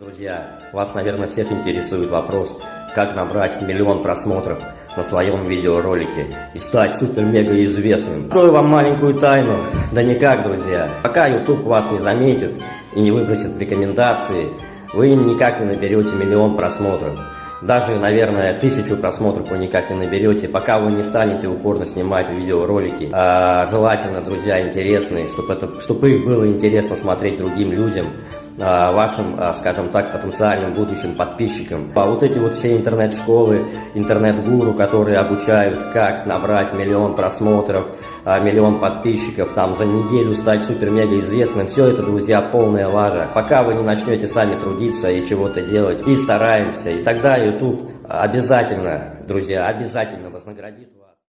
Друзья, вас, наверное, всех интересует вопрос, как набрать миллион просмотров на своем видеоролике и стать супер-мега известным. Открою вам маленькую тайну. Да никак, друзья. Пока YouTube вас не заметит и не выбросит в рекомендации, вы никак не наберете миллион просмотров. Даже, наверное, тысячу просмотров вы никак не наберете, пока вы не станете упорно снимать видеоролики. А, желательно, друзья, интересные, чтобы, это, чтобы их было интересно смотреть другим людям. А, вашим, а, скажем так, потенциальным будущим подписчикам. А вот эти вот все интернет-школы, интернет-гуру, которые обучают, как набрать миллион просмотров, а, миллион подписчиков, там за неделю стать супер-мега известным, все это, друзья, полная лажа. Пока вы не начнете сами трудиться и чего-то делать, и стараемся, и тогда YouTube обязательно, друзья, обязательно вознаградит